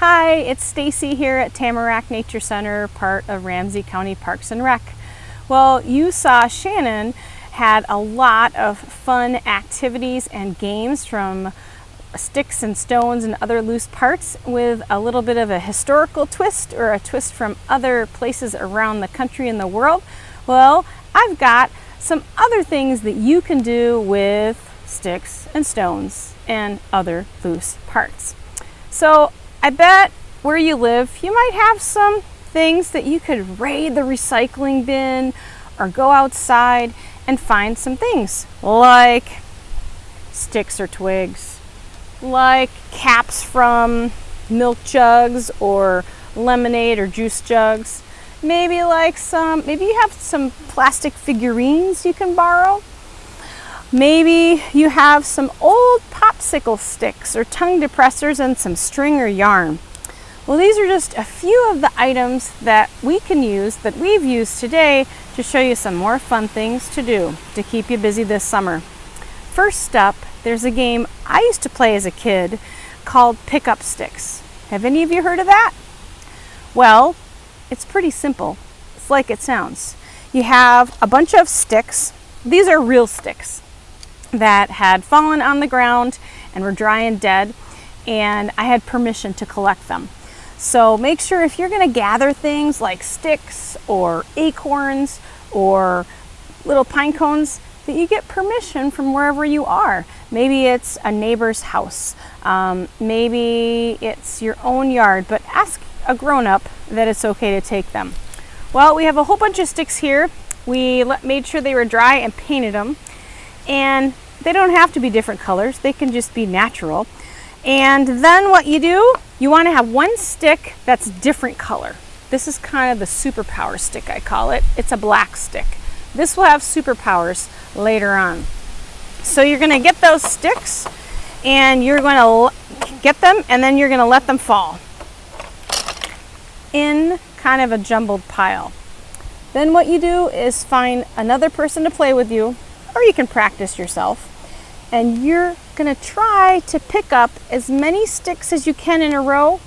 Hi, it's Stacy here at Tamarack Nature Center, part of Ramsey County Parks and Rec. Well, you saw Shannon had a lot of fun activities and games from sticks and stones and other loose parts with a little bit of a historical twist or a twist from other places around the country and the world. Well, I've got some other things that you can do with sticks and stones and other loose parts. So I bet where you live, you might have some things that you could raid the recycling bin or go outside and find some things like sticks or twigs, like caps from milk jugs or lemonade or juice jugs. Maybe like some, maybe you have some plastic figurines you can borrow. Maybe you have some old popsicle sticks or tongue depressors and some string or yarn. Well, these are just a few of the items that we can use that we've used today to show you some more fun things to do to keep you busy this summer. First up, there's a game I used to play as a kid called Pick Up Sticks. Have any of you heard of that? Well, it's pretty simple. It's like it sounds. You have a bunch of sticks. These are real sticks that had fallen on the ground and were dry and dead and I had permission to collect them. So make sure if you're gonna gather things like sticks or acorns or little pine cones that you get permission from wherever you are. Maybe it's a neighbor's house, um, maybe it's your own yard, but ask a grown-up that it's okay to take them. Well, we have a whole bunch of sticks here. We made sure they were dry and painted them. And they don't have to be different colors, they can just be natural. And then what you do, you want to have one stick that's different color. This is kind of the superpower stick, I call it. It's a black stick. This will have superpowers later on. So you're going to get those sticks and you're going to get them and then you're going to let them fall in kind of a jumbled pile. Then what you do is find another person to play with you or you can practice yourself. And you're gonna try to pick up as many sticks as you can in a row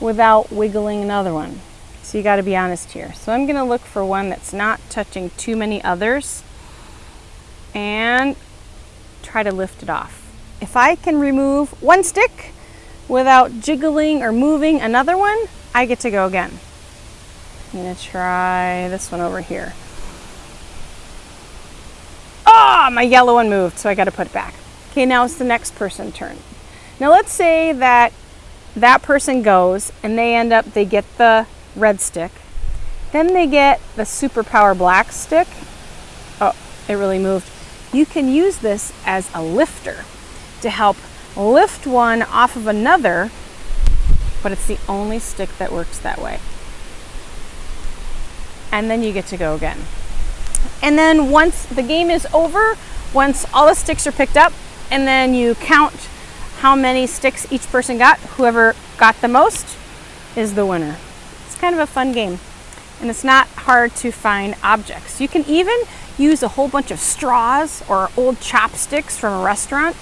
without wiggling another one. So you gotta be honest here. So I'm gonna look for one that's not touching too many others and try to lift it off. If I can remove one stick without jiggling or moving another one, I get to go again. I'm gonna try this one over here. Ah, my yellow one moved, so I got to put it back. Okay, now it's the next person turn. Now let's say that that person goes and they end up, they get the red stick. Then they get the superpower black stick. Oh, it really moved. You can use this as a lifter to help lift one off of another, but it's the only stick that works that way. And then you get to go again. And then once the game is over, once all the sticks are picked up, and then you count how many sticks each person got, whoever got the most is the winner. It's kind of a fun game. And it's not hard to find objects. You can even use a whole bunch of straws or old chopsticks from a restaurant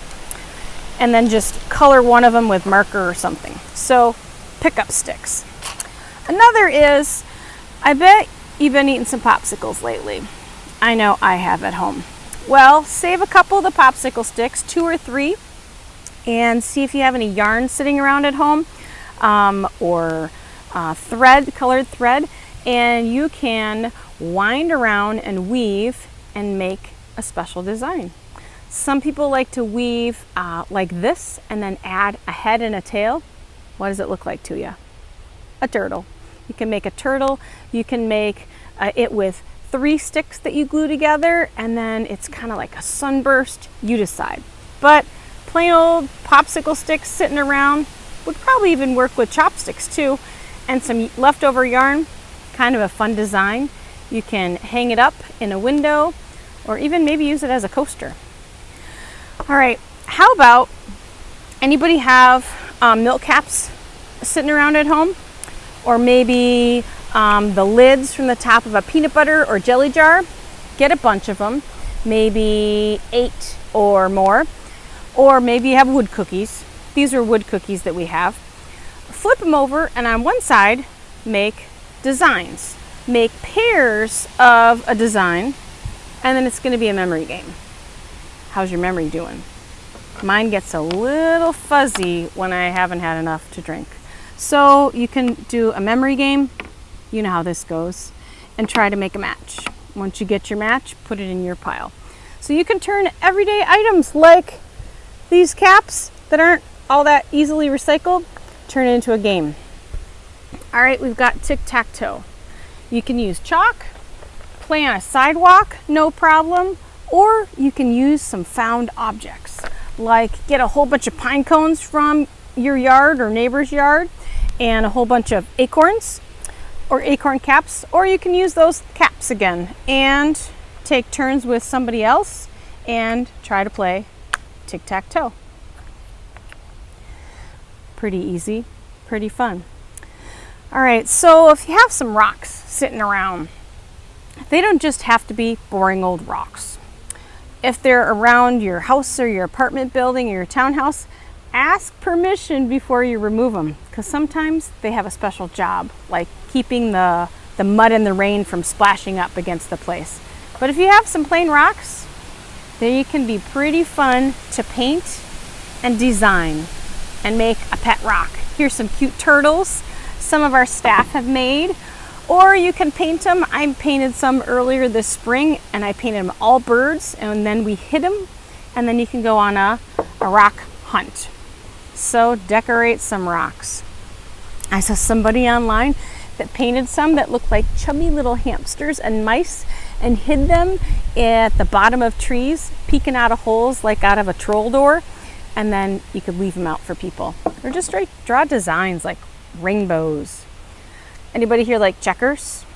and then just color one of them with marker or something. So pick up sticks. Another is, I bet you've been eating some popsicles lately. I know I have at home. Well, save a couple of the popsicle sticks, two or three, and see if you have any yarn sitting around at home um, or uh, thread, colored thread, and you can wind around and weave and make a special design. Some people like to weave uh, like this and then add a head and a tail. What does it look like to you? A turtle. You can make a turtle. You can make uh, it with three sticks that you glue together and then it's kind of like a sunburst, you decide. But plain old popsicle sticks sitting around would probably even work with chopsticks too and some leftover yarn, kind of a fun design. You can hang it up in a window or even maybe use it as a coaster. All right, how about anybody have um, milk caps sitting around at home? Or maybe um, the lids from the top of a peanut butter or jelly jar. Get a bunch of them, maybe eight or more. Or maybe you have wood cookies. These are wood cookies that we have. flip them over and on one side make designs. Make pairs of a design and then it's going to be a memory game. How's your memory doing? Mine gets a little fuzzy when I haven't had enough to drink. So you can do a memory game, you know how this goes, and try to make a match. Once you get your match, put it in your pile. So you can turn everyday items like these caps that aren't all that easily recycled, turn it into a game. All right, we've got tic-tac-toe. You can use chalk, play on a sidewalk, no problem, or you can use some found objects, like get a whole bunch of pine cones from your yard or neighbor's yard and a whole bunch of acorns or acorn caps, or you can use those caps again and take turns with somebody else and try to play tic-tac-toe. Pretty easy, pretty fun. All right, so if you have some rocks sitting around, they don't just have to be boring old rocks. If they're around your house or your apartment building or your townhouse, ask permission before you remove them because sometimes they have a special job, like keeping the, the mud and the rain from splashing up against the place. But if you have some plain rocks, they can be pretty fun to paint and design and make a pet rock. Here's some cute turtles some of our staff have made or you can paint them. I painted some earlier this spring and I painted them all birds and then we hid them and then you can go on a, a rock hunt. So decorate some rocks. I saw somebody online that painted some that looked like chubby little hamsters and mice and hid them at the bottom of trees, peeking out of holes like out of a troll door. And then you could leave them out for people. Or just draw designs like rainbows. Anybody here like checkers?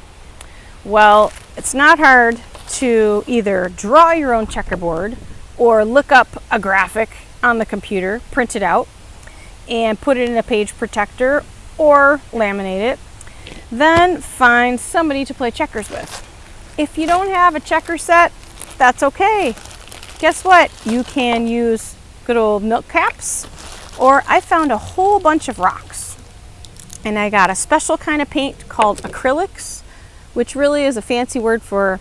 Well, it's not hard to either draw your own checkerboard or look up a graphic on the computer, print it out, and put it in a page protector or laminate it. Then find somebody to play checkers with. If you don't have a checker set, that's okay. Guess what? You can use good old milk caps, or I found a whole bunch of rocks and I got a special kind of paint called acrylics, which really is a fancy word for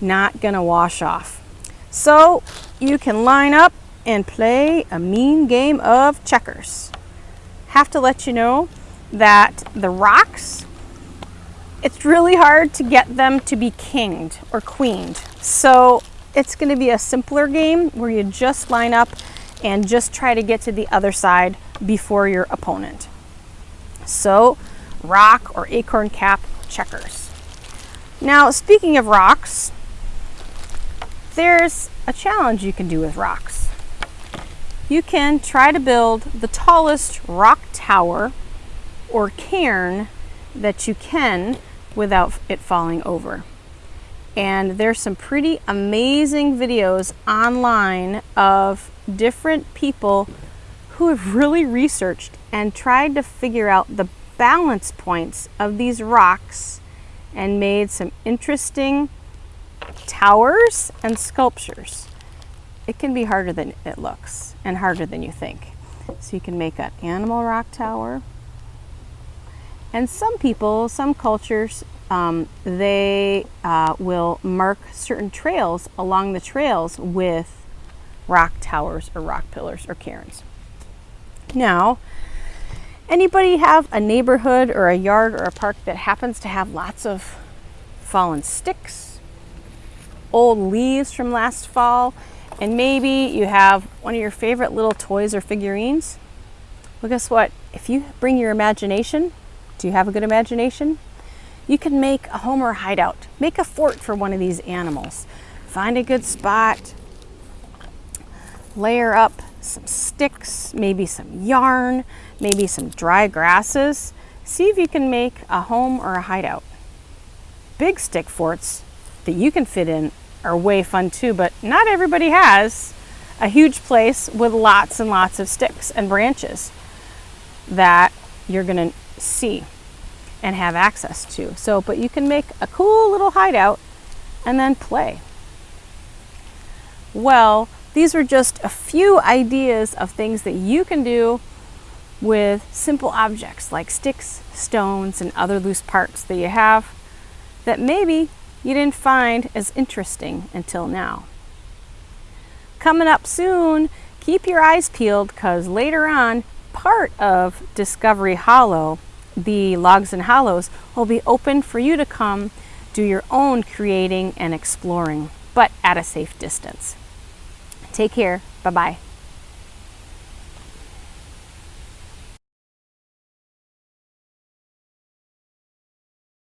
not gonna wash off. So you can line up and play a mean game of checkers. Have to let you know that the rocks, it's really hard to get them to be kinged or queened. So it's gonna be a simpler game where you just line up and just try to get to the other side before your opponent. So rock or acorn cap checkers. Now, speaking of rocks, there's a challenge you can do with rocks. You can try to build the tallest rock tower or cairn that you can without it falling over. And there's some pretty amazing videos online of different people who have really researched and tried to figure out the balance points of these rocks and made some interesting towers and sculptures. It can be harder than it looks and harder than you think. So you can make an animal rock tower. And some people, some cultures, um, they uh, will mark certain trails along the trails with rock towers or rock pillars or cairns. Now, anybody have a neighborhood or a yard or a park that happens to have lots of fallen sticks, old leaves from last fall, and maybe you have one of your favorite little toys or figurines? Well, guess what? If you bring your imagination, do you have a good imagination? You can make a home or hideout. Make a fort for one of these animals. Find a good spot, layer up some sticks, maybe some yarn, maybe some dry grasses. See if you can make a home or a hideout. Big stick forts that you can fit in are way fun too, but not everybody has a huge place with lots and lots of sticks and branches that you're gonna see and have access to. So, but you can make a cool little hideout and then play. Well, these are just a few ideas of things that you can do with simple objects like sticks, stones, and other loose parts that you have that maybe you didn't find as interesting until now. Coming up soon, keep your eyes peeled because later on, part of Discovery Hollow, the Logs and Hollows, will be open for you to come do your own creating and exploring, but at a safe distance. Take care. Bye-bye.